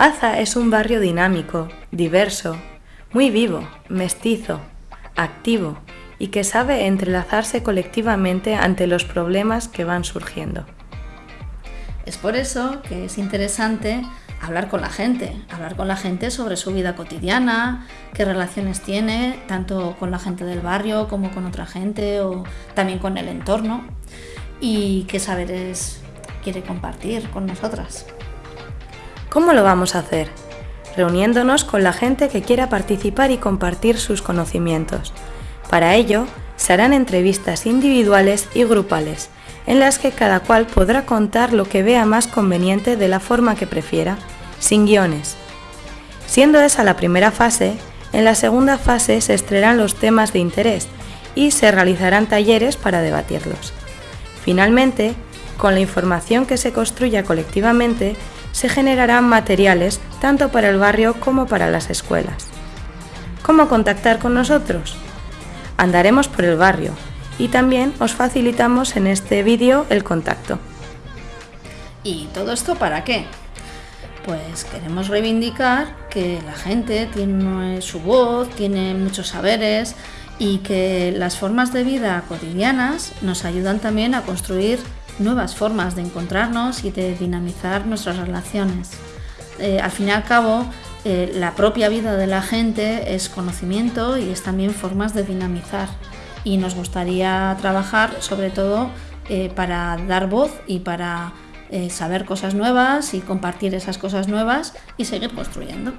Aza es un barrio dinámico, diverso, muy vivo, mestizo, activo y que sabe entrelazarse colectivamente ante los problemas que van surgiendo. Es por eso que es interesante hablar con la gente, hablar con la gente sobre su vida cotidiana, qué relaciones tiene, tanto con la gente del barrio como con otra gente o también con el entorno y qué saberes quiere compartir con nosotras. ¿Cómo lo vamos a hacer? Reuniéndonos con la gente que quiera participar y compartir sus conocimientos. Para ello, se harán entrevistas individuales y grupales, en las que cada cual podrá contar lo que vea más conveniente de la forma que prefiera, sin guiones. Siendo esa la primera fase, en la segunda fase se estrearán los temas de interés y se realizarán talleres para debatirlos. Finalmente, con la información que se construya colectivamente, se generarán materiales tanto para el barrio como para las escuelas. ¿Cómo contactar con nosotros? Andaremos por el barrio y también os facilitamos en este vídeo el contacto. ¿Y todo esto para qué? Pues queremos reivindicar que la gente tiene su voz, tiene muchos saberes y que las formas de vida cotidianas nos ayudan también a construir nuevas formas de encontrarnos y de dinamizar nuestras relaciones. Eh, al fin y al cabo, eh, la propia vida de la gente es conocimiento y es también formas de dinamizar. Y nos gustaría trabajar sobre todo eh, para dar voz y para saber cosas nuevas y compartir esas cosas nuevas y seguir construyendo.